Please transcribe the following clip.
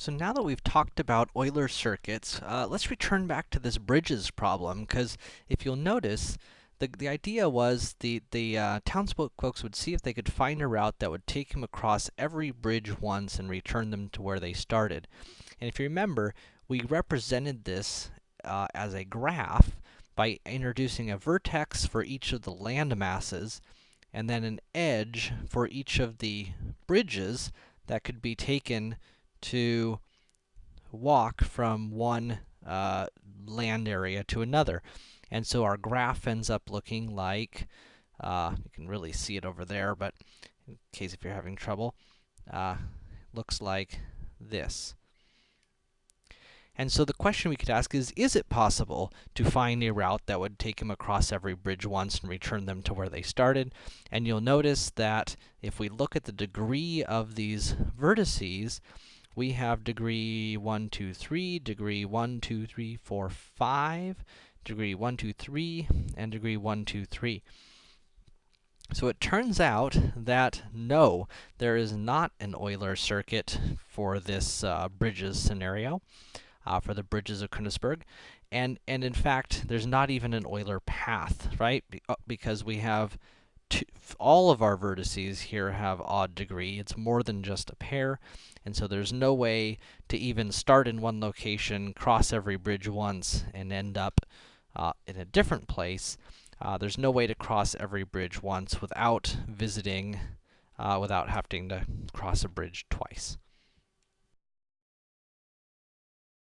So now that we've talked about Euler circuits, uh, let's return back to this bridges problem, because if you'll notice, the, the idea was the, the uh, townsfolk folks would see if they could find a route that would take them across every bridge once and return them to where they started. And if you remember, we represented this uh, as a graph by introducing a vertex for each of the land masses, and then an edge for each of the bridges that could be taken to walk from one uh, land area to another. And so our graph ends up looking like, uh, you can really see it over there, but in case if you're having trouble, uh, looks like this. And so the question we could ask is, is it possible to find a route that would take them across every bridge once and return them to where they started? And you'll notice that if we look at the degree of these vertices, we have degree 1, 2, 3, degree 1, 2, 3, 4, 5, degree 1, 2, 3, and degree 1, 2, 3. So it turns out that, no, there is not an Euler circuit for this uh, bridges scenario, uh, for the bridges of Königsberg. And, and in fact, there's not even an Euler path, right? Be uh, because we have two, all of our vertices here have odd degree. It's more than just a pair, and so there's no way to even start in one location, cross every bridge once, and end up uh, in a different place. Uh, there's no way to cross every bridge once without visiting, uh, without having to cross a bridge twice.